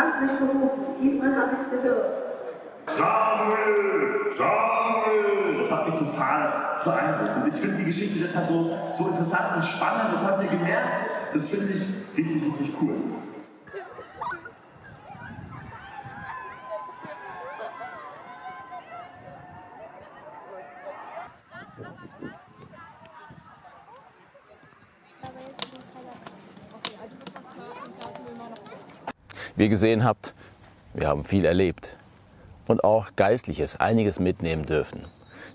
hast mich gerufen. Diesmal habe ich es gehört. Samuel, Samuel. Das hat mich total beeindruckt. Und ich finde die Geschichte deshalb so, so interessant und spannend. Das haben wir gemerkt. Das finde ich richtig, richtig cool. Wie ihr gesehen habt, wir haben viel erlebt und auch Geistliches, einiges mitnehmen dürfen.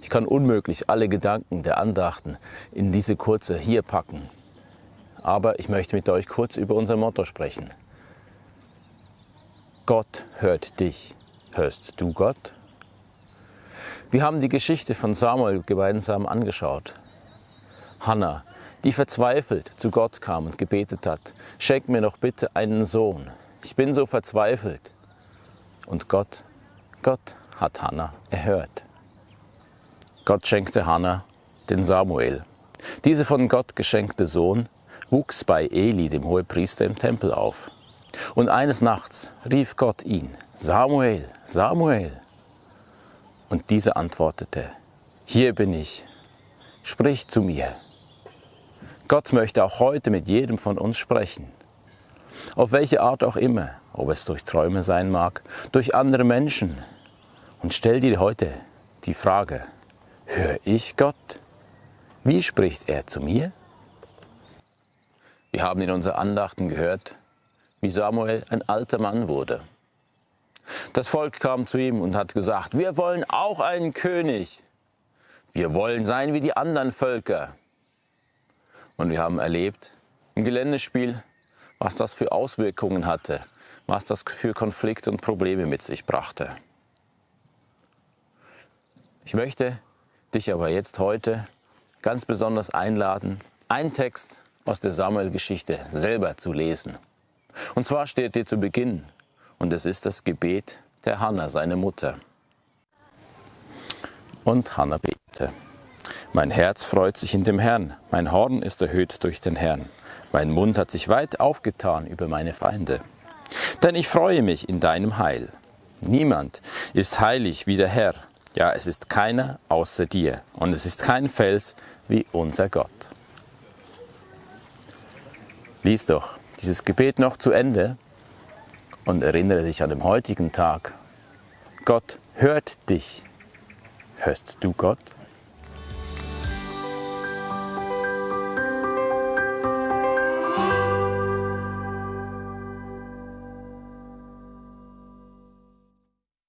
Ich kann unmöglich alle Gedanken der Andachten in diese kurze hier packen. Aber ich möchte mit euch kurz über unser Motto sprechen. Gott hört dich. Hörst du Gott? Wir haben die Geschichte von Samuel gemeinsam angeschaut. Hannah, die verzweifelt zu Gott kam und gebetet hat, schenk mir noch bitte einen Sohn. Ich bin so verzweifelt. Und Gott, Gott hat Hannah erhört. Gott schenkte Hannah den Samuel. Dieser von Gott geschenkte Sohn wuchs bei Eli, dem Hohepriester im Tempel, auf. Und eines Nachts rief Gott ihn, Samuel, Samuel. Und dieser antwortete, hier bin ich, sprich zu mir. Gott möchte auch heute mit jedem von uns sprechen. Auf welche Art auch immer, ob es durch Träume sein mag, durch andere Menschen. Und stell dir heute die Frage, höre ich Gott? Wie spricht er zu mir? Wir haben in unseren Andachten gehört, wie Samuel ein alter Mann wurde. Das Volk kam zu ihm und hat gesagt, wir wollen auch einen König. Wir wollen sein wie die anderen Völker. Und wir haben erlebt im Geländespiel, was das für Auswirkungen hatte, was das für Konflikte und Probleme mit sich brachte. Ich möchte dich aber jetzt heute ganz besonders einladen, einen Text aus der Samuel-Geschichte selber zu lesen. Und zwar steht dir zu Beginn, und es ist das Gebet der Hannah, seine Mutter. Und Hannah betete. Mein Herz freut sich in dem Herrn, mein Horn ist erhöht durch den Herrn. Mein Mund hat sich weit aufgetan über meine Feinde. Denn ich freue mich in deinem Heil. Niemand ist heilig wie der Herr. Ja, es ist keiner außer dir. Und es ist kein Fels wie unser Gott. Lies doch dieses Gebet noch zu Ende und erinnere dich an den heutigen Tag. Gott hört dich. Hörst du Gott?